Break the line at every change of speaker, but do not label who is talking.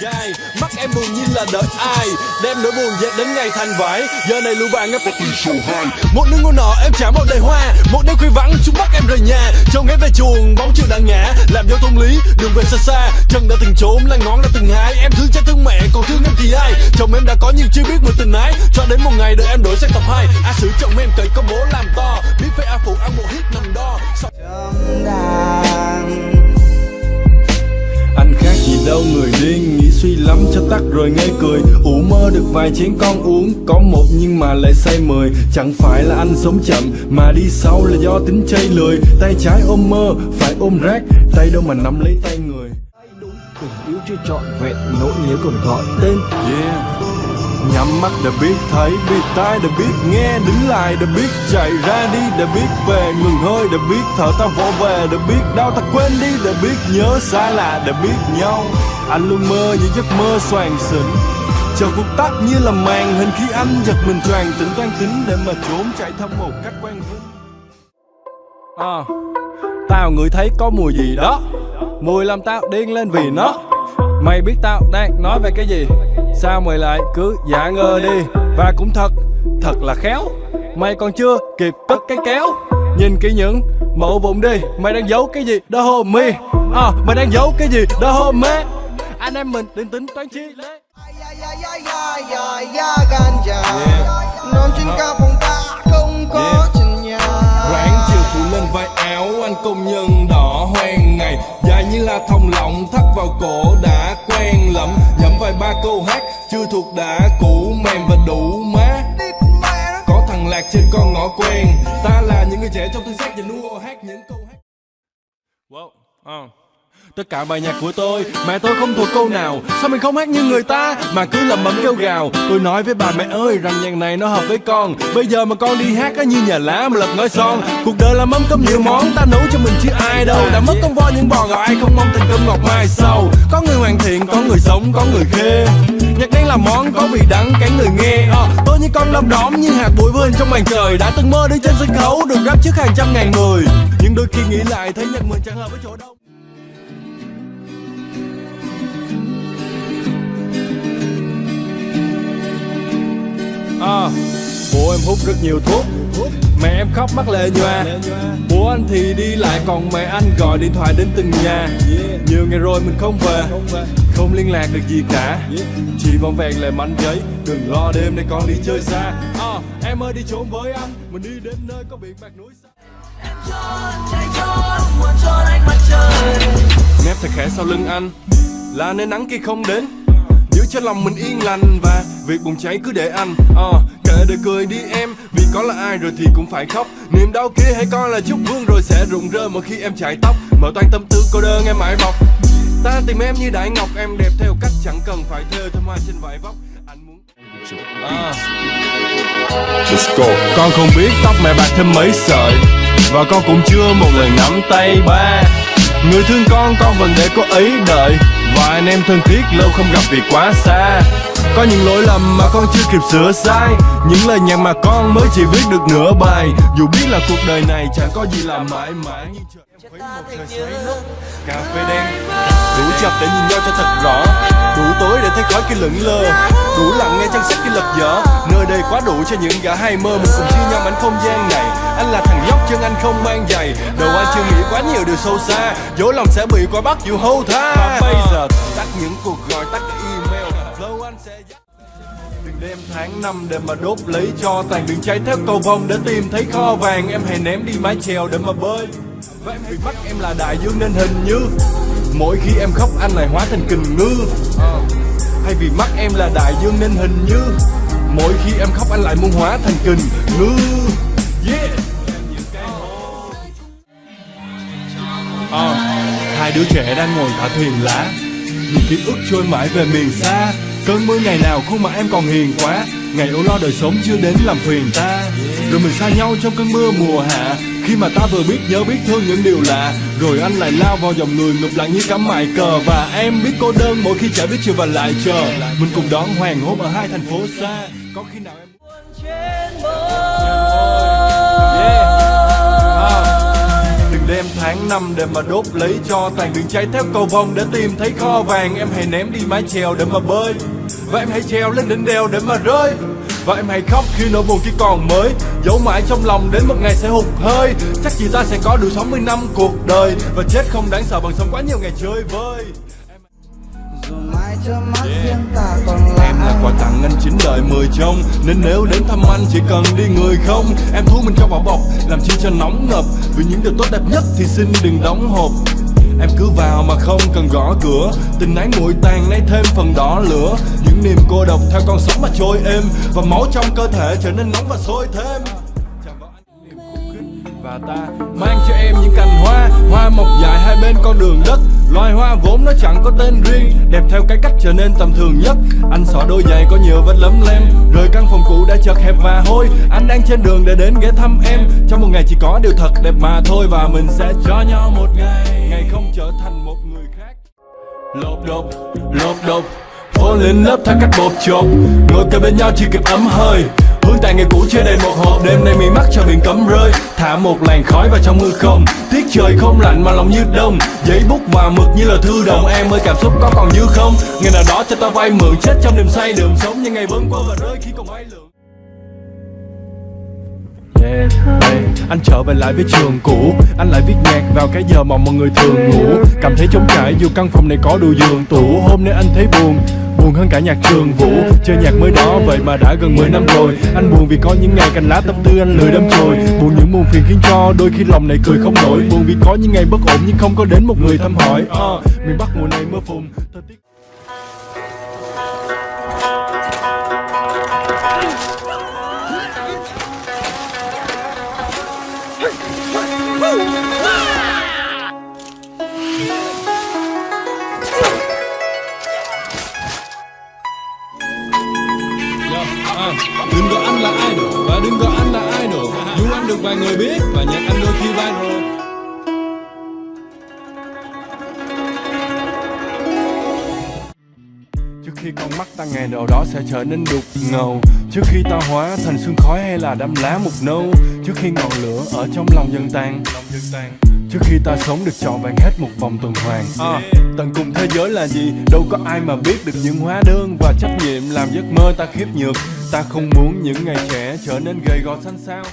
gai mắt em buồn như là đợi ai. Đem nỗi buồn dệt đến ngày thành vải. Giờ này lũ bạn em một đứa ngu nọ em trả một đời hoa. Một đêm khuya vắng chúng bắt em rời nhà. Trông em về chuồng bóng chiều đã ngã. Làm giao thông lý đường về xa xa. Chân đã từng trốn là ngón đã từng hái. Em thương cha thương mẹ còn thương em thì ai? Chồng em đã có nhưng chưa biết một tình ái. Cho đến một ngày đời em đổi sang tập hai. A sử chồng em cậy công bố làm to. Biết phải a phụ ăn một hit nằm đo. Sau- đâu người điên nghĩ suy lắm cho tắt rồi ngây cười. Ủ mơ được vài chén con uống có một nhưng mà lại say mười chẳng phải là anh sống chậm mà đi sau là do tính chơi lười tay trái ôm mơ phải ôm rác tay đâu mà nắm lấy tay người.
Tình yêu chưa trọn vẹn nỗi nhớ còn gọi tên.
Yeah Nhắm mắt đã biết thấy, biết tai đã biết nghe Đứng lại đã biết chạy ra đi đã biết về Ngừng hơi đã biết thở ta vỗ về đã biết đau ta quên đi đã biết nhớ xa lạ đã biết nhau. Anh luôn mơ những giấc mơ xoàng xỉnh Chờ cuộc tắt như là màn hình khi anh giật mình choàng tỉnh toan tính Để mà trốn chạy thăm một cách quen vinh à, Tao ngửi thấy có mùi gì đó. Mùi làm tao điên lên vì nó. Mày biết tao đang nói về cái gì. Sao mày lại cứ giả ngơ đi. Và cũng thật, thật là khéo. Mày còn chưa kịp cất cái kéo. Nhìn kỹ những mẫu vụn đi. Mày đang giấu cái gì? Đó hôm mi. À, Mày đang giấu cái gì? Đó hôm mê. Anh em mình định tính toán chi lễ.
Non trên cao phòng ta không có
Yeah.
trần nhà
Ráng chiều phủ lên vai áo anh công nhân đỏ hoang ngày Dài như là thòng lọng thắt vào cổ đã Câu hát chưa thuộc đã cũ mềm và đủ má Có thằng lạc trên con ngõ quen. Ta là những người trẻ trong thân xác và nua hát những câu hát. Wow, ờ. Tất cả bài nhạc của tôi Mẹ tôi không thuộc câu nào. Sao mình không hát như người ta Mà cứ lầm bầm kêu gào? Tôi nói với bà mẹ ơi rằng nhạc này nó hợp với con. Bây giờ mà con đi hát á như nhà lá mà lật ngói son. Cuộc đời là mâm cơm nhiều món Ta nấu cho mình chứ ai đâu. Đã mất con voi những bò ngọt ai không mong thành cơm ngọt mai sau. Có người hoàn thiện, có người sống, có người khê Nhạc đen là món có vị đắng cái người nghe. À, Tôi như con lâm đóm như hạt bụi vươn hình trong màn trời. Đã từng mơ đứng trên sân khấu được rap trước hàng trăm ngàn người. Nhưng đôi khi nghĩ lại thấy nhạc mình chẳng hợp với chỗ đâu bố em hút rất nhiều thuốc. Mẹ em khóc mắt lệ nhòa Bố anh thì đi lại còn mẹ anh gọi điện thoại đến từng nhà. Nhiều ngày rồi mình không về. Không liên lạc được gì cả. Chỉ vòng vẹn lại mảnh giấy. Đừng lo đêm nay con đi chơi xa. À, Em ơi đi trốn với anh. Mình đi đến nơi có biển bạc núi xa. Nép thật khẽ sau lưng anh. Là nơi nắng kia không đến cho lòng mình yên lành Và việc bùng cháy cứ để anh Ờ, Kệ đời cười đi em. Vì có là ai rồi thì cũng phải khóc. Niềm đau kia hãy coi là chút vương Rồi sẽ rụng rơi mỗi khi em chải tóc. Mở toan tâm tư cô đơn em mãi bọc. Ta tìm em như đại ngọc Em đẹp theo cách chẳng cần phải thơ. Thơm hoa trên vải vóc Anh muốn à. Let's go. Con không biết tóc mẹ bạc thêm mấy sợi. Và con cũng chưa một lần nắm tay ba Người thương con con vẫn để cô ấy đợi. Và anh em thân thiết, lâu không gặp vì quá xa. Có những lỗi lầm mà con chưa kịp sửa sai. Những lời nhạc mà con mới chỉ viết được nửa bài. Dù biết là cuộc đời này chẳng có gì là mãi mãi Nhưng em một xoáy Cà phê đen. Đủ chập để nhìn nhau cho thật rõ. Đủ tối để thấy khói kia lững lơ. Đủ lặng nghe chân sách kia lật dở. Nơi đây quá đủ cho những gã hay mơ. Mình cùng chia nhau mảnh không gian này. Anh là thằng nhóc chân anh không mang giày. Đầu anh chưa nghĩ quá nhiều điều sâu xa. Dối lòng sẽ bị qua bắt dù hâu tha. Và bây giờ tắt những cuộc gọi tắt Đừng đêm tháng năm để mà đốt lấy cho tàn Đừng cháy theo cầu vồng để tìm thấy kho vàng Em hãy ném đi mái chèo để mà bơi. Và em vì mắt em là đại dương nên hình như Mỗi khi em khóc anh lại hóa thành kình ngư. Hay vì mắt em là đại dương nên hình như Mỗi khi em khóc anh lại muốn hóa thành kình ngư. Yeah! À, hai đứa trẻ đang ngồi thả thuyền lá. Những ký ức trôi mãi về miền xa. Cơn mưa ngày nào khuôn mặt em còn hiền quá. Ngày âu lo đời sống chưa đến làm phiền ta. Rồi mình xa nhau trong cơn mưa mùa hạ. Khi mà ta vừa biết nhớ biết thương những điều lạ. Rồi anh lại lao vào dòng người ngục lặng như cắm mại cờ. Và em biết cô đơn mỗi khi chả biết chiều và lại chờ. Mình cùng đón hoàng hôn ở hai thành phố xa. Có khi nào em Đêm tháng năm để mà đốt lấy cho tàn đường cháy theo cầu vồng để tìm thấy kho vàng. Em hãy ném đi mái chèo để mà bơi và em hãy treo lên đỉnh đèo để mà rơi. Và em hãy khóc khi nỗi buồn chỉ còn mới Giấu mãi trong lòng đến một ngày sẽ hụt hơi. Chắc gì ta sẽ có đủ 60 năm cuộc đời Và chết không đáng sợ bằng sống quá nhiều ngày chơi vơi.
Dù mai cho mắt riêng ta còn lại
anh mười trong Nên nếu đến thăm anh chỉ cần đi người không, Em thu mình trong vỏ bọc, Làm chi cho nóng ngập Vì những điều tốt đẹp nhất thì xin đừng đóng hộp. Em cứ vào mà không cần gõ cửa. Tình ái nguội tàn nay thêm phần đỏ lửa. Những niềm cô độc theo con sóng mà trôi êm. Và máu trong cơ thể trở nên nóng và sôi thêm. Và ta mang cho em những cành hoa. Hoa mọc dài hai bên con đường đất. Loài hoa vốn nó chẳng có tên riêng Đẹp theo cái cách trở nên tầm thường nhất. Anh xỏ đôi giày có nhiều vết lấm lem Rời căn phòng cũ đã chật hẹp và hôi. Anh đang trên đường để đến ghé thăm em. Trong một ngày chỉ có điều thật đẹp mà thôi Và mình sẽ cho nhau một ngày. Ngày không trở thành một người khác. Lột đột, lột đột Phố lên lớp theo cách bột chột Ngồi kề bên nhau chỉ kịp ấm hơi. Hương tàn ngày cũ chưa đầy một hộp. Đêm nay mi mắt cho biển cấm rơi. Thả một làn khói vào trong hư không. Tiết trời không lạnh mà lòng như đông. Giấy bút và mực như là thư đồng. Em ơi cảm xúc có còn như không? Ngày nào đó cho ta vay mượn. Chết trong niềm say đường sống Những ngày vẫn qua và rơi khi còn bay lượng Yeah, hey, anh trở về lại với trường cũ. Anh lại viết nhạc vào cái giờ mà mọi người thường ngủ. Cảm thấy trống trải dù căn phòng này có đủ giường tủ. Hôm nay anh thấy buồn. Buồn hơn cả nhạc trường vũ. Chơi nhạc mới đó vậy mà đã gần 10 năm rồi. Anh buồn vì có những ngày cành lá tâm tư anh lười đâm chồi. Buồn những buồn phiền khiến cho đôi khi lòng này cười không nổi. Buồn vì có những ngày bất ổn nhưng không có đến một người thăm hỏi. Uh, Miền Bắc mùa này mưa phùn. À, đừng gọi anh là idol. Và đừng gọi anh là idol. Dù anh được vài người biết và nhạc anh đôi khi viral. Khi con mắt ta ngày nào đó sẽ trở nên đục ngầu. Trước khi ta hóa thành xương khói hay là đám lá mục nâu Trước khi ngọn lửa ở trong lòng dần tan Trước khi ta sống được trọn vẹn hết một vòng tuần hoàn. À, Tận cùng thế giới là gì? Đâu có ai mà biết được những hóa đơn và trách nhiệm làm giấc mơ ta khiếp nhược. Ta không muốn những ngày trẻ trở nên gầy gò xanh xao.